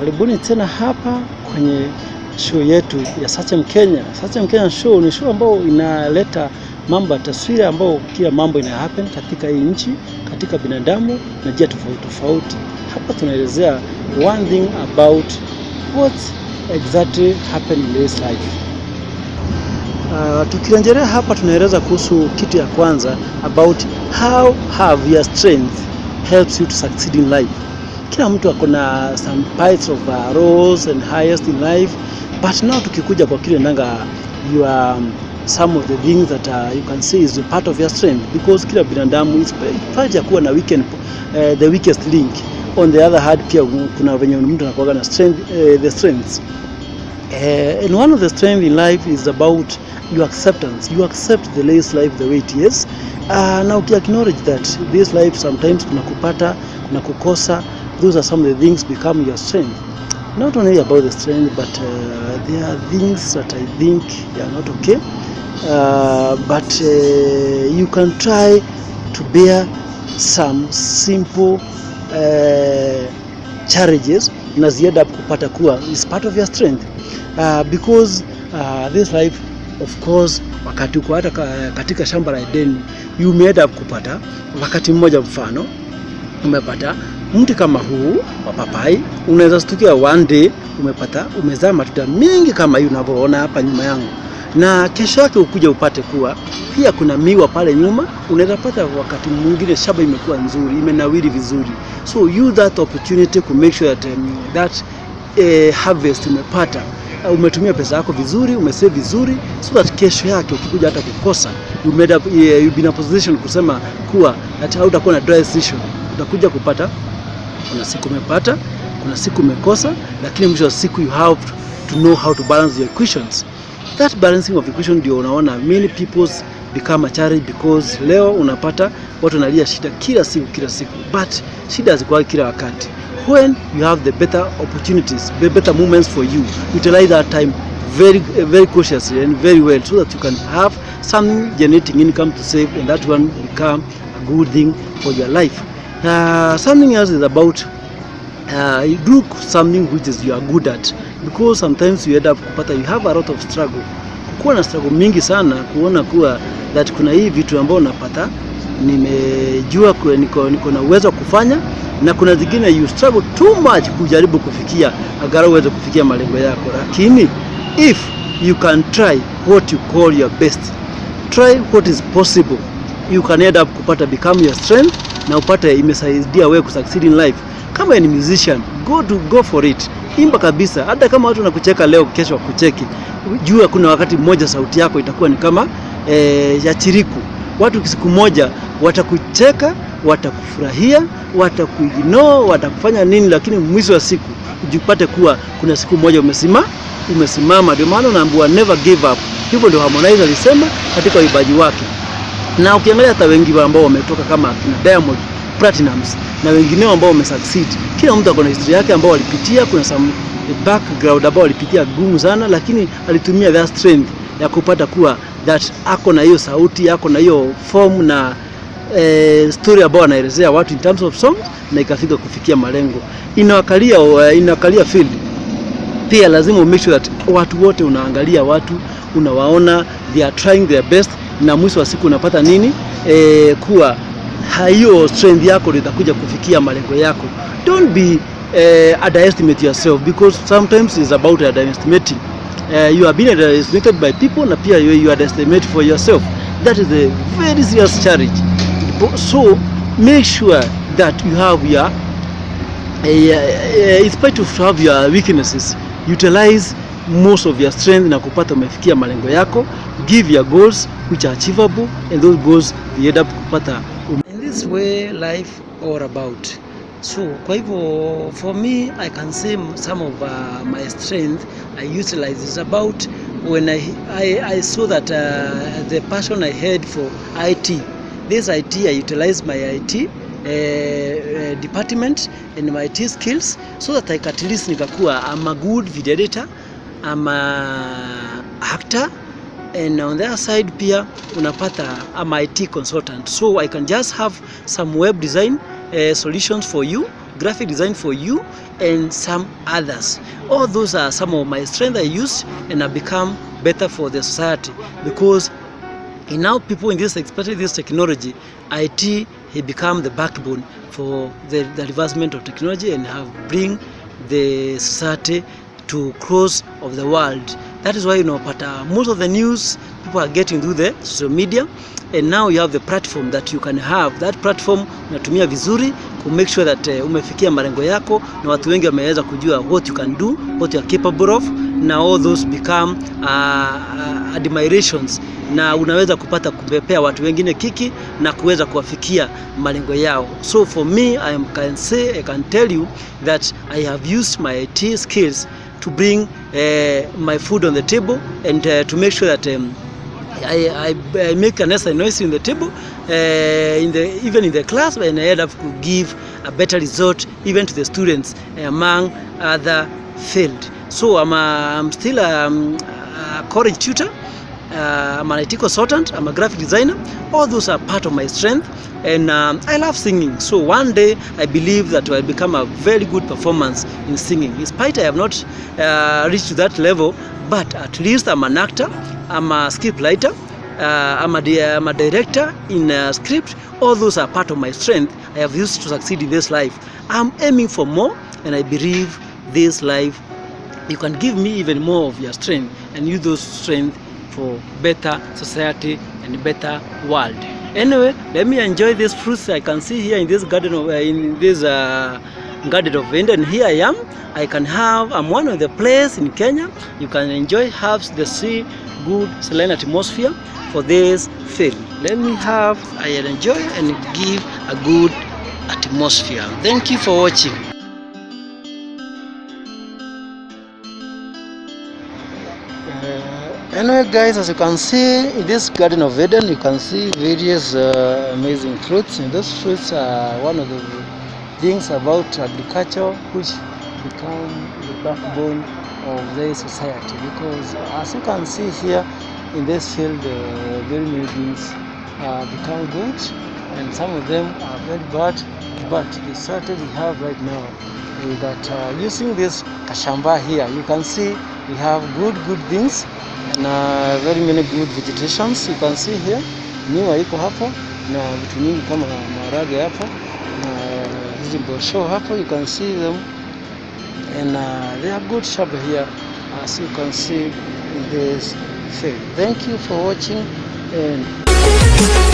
Karibuni tena hapa kwenye show yetu ya Sachem Kenya. Sachem Kenya show ni show ambayo inaleta mambo ya taswira ambayo kila mambo ina happen katika hii nchi, katika binadamu na njia tofauti tofauti. Hapa tunaelezea one thing about what exactly happened in this life. Uh, tukirejelea hapa tunaeleza kuhusu kitu ya kwanza about how have your strength helps you to succeed in life. Kila mtu ako na some parts of uh, roles and highest in life but now tukikuja kwa kile nanga you are um, some of the things that uh, you can see is part of your strength because kila binadamu is paja kuwa na weekend, uh, the weakest link on the other hand pia kuna venye mtu anakuwa na strength, uh, the strengths Uh, and one of the strength in life is about your acceptance. You accept the this life the way it is. Uh, na ukiacknowledge that this life sometimes kuna kupata, kuna kukosa, those are some of the things become your strength. Not only about the strength, but uh, there are things that I think are not okay. Uh, but uh, you can try to bear some simple uh, challenges na ziada kupata kuwa is part of your strength uh, because uh, this life of course wakati uko hata katika shamba la Edeni you made up kupata wakati mmoja, mfano umepata mti kama huu wa papai, unaweza stukia one day umepata umezaa matunda mengi kama hii unavyoona hapa nyuma yangu, na kesho yake ukuja upate kuwa pia kuna miwa pale nyuma, unaweza pata wakati mwingine shamba imekuwa nzuri, imenawiri vizuri, so use that opportunity to make sure that um, that eh, harvest umepata. Uh, umetumia pesa yako vizuri, umesave vizuri, so that kesho yake ukikuja hata kukosa you made up, you been in a position kusema kuwa hata hautakuwa na dry decision, utakuja kupata kuna siku umepata, kuna siku umekosa, lakini mwisho wa siku you have to know how to balance your equations. That balancing of equation ndio unaona many people's become a challenge because leo unapata watu wanalia shida kila siku kila siku, but shida hazikuwa kila wakati. When you have the better opportunities, the better moments for you, utilize that time very very cautiously and very well so that you can have some generating income to save and that one become a good thing for your life. Uh, something else is about uh, you do something which is you are good at. Because sometimes you end up kupata you have a lot of struggle. Kuwa na struggle mingi sana kuona kuwa that kuna hii vitu ambao unapata nimejua kwa niko, niko na uwezo wa kufanya na kuna zingine you struggle too much kujaribu kufikia agara uweze kufikia malengo yako. Lakini if you can try what you call your best try what is possible you can end up kupata become your strength na upate imesaidia wewe kusucceed in life. Kama ni musician go to go for it. Imba kabisa. Hata kama watu wanakucheka leo kesho wakucheki. Jua kuna wakati mmoja sauti yako itakuwa ni kama e, ya chiriku. Watu siku moja watakucheka watakufurahia watakuignore watakufanya nini lakini mwisho wa siku ujipate kuwa kuna siku moja umesima umesimama. Ndio maana unaambiwa never give up. Hivyo ndio Harmonize alisema katika uimbaji wake na ukiangalia hata wengi ambao wametoka kama kina Diamond Platinums na wengineo ambao wamesucceed, kila mtu ako na historia yake ambao walipitia. Kuna some background ambao walipitia gumu sana, lakini alitumia that strength ya kupata kuwa that ako na hiyo sauti, ako na hiyo form na eh, story ambao anaelezea watu in terms of song na ikafika kufikia malengo. Inawakalia uh, inawakalia field pia lazima make sure that watu wote unaangalia watu unawaona they are trying their best na mwisho wa siku unapata nini? E, kuwa hiyo strength yako itakuja kufikia malengo yako. Don't be eh, underestimate yourself because sometimes it's about underestimating. Uh, you are being underestimated by people na pia you, you underestimate for yourself. That is a very serious challenge. So make sure that you have your uh, in spite of have your weaknesses utilize most of your strength na kupata umefikia malengo yako. Give your goals which are achievable and those goals up kupata. In this way life all about. So kwa hivyo for me i can say some of uh, my strength i utilize is about when i i, I saw that uh, the passion i had for it this it i utilize my it uh, uh, department and my IT skills so that I at least nikakuwa I'm a good video editor I'm a actor and on the other side pia unapata ama IT consultant. So I can just have some web design uh, solutions for you graphic design for you and some others. All those are some of my strength I use and I become better for the society. Because now people in this especially this technology IT he become the backbone for the, the advancement of technology and have bring the society to close of the world that is why you know but uh, most of the news people are getting through the social media. And now you have the platform that you can have. That platform unatumia vizuri to make sure that uh, umefikia malengo yako na watu wengi wameweza kujua what you can do what you are capable of na all those become uh, uh, admirations. Na unaweza kupata kupepea watu wengine kiki na kuweza kuwafikia malengo yao. So for me I am, can say I can tell you that I have used my IT skills to bring my food on the table and uh, to make sure that um, I, I, I make a necessary noise in the table, uh, in the, even in the class, and I end up to give a better result even to the students among other field. So I'm, a, I'm still a, a college tutor, uh, I'm an IT consultant, I'm a graphic designer. All those are part of my strength, and um, I love singing. So one day I believe that I'll become a very good performance in singing. In spite I have not uh, reached that level, but at least I'm an actor, I'm a script writer, uh, I'm, a, I'm a director in a script. All those are part of my strength I have used to succeed in this life. I'm aiming for more, and I believe this life you can give me even more of your strength and use those strength for better society and better world. Anyway, let me enjoy these fruits I can see here in this garden of uh, in this uh, garden of Eden. And here I am. I can have. I'm one of the place in Kenya. You can enjoy have the sea, good saline atmosphere for this field. Let me have. I enjoy and give a good atmosphere. Thank you for watching. Anyway guys as you can see in this garden of eden you can see various uh, amazing fruits. And those fruits are one of the things about agriculture which become the backbone of the society. Because as you can see here in this field uh, very many things uh, become good and some of them are very bad but the strategy we have right now is that uh, using this kashamba here you can see we have good good things and uh, very many good vegetations. You can see here miwa iko hapo na vitu nyingi kama maharage hapo na hizi mbosho hapo you can see them and uh, they are good shamba here as you can see in this field. Thank you for watching and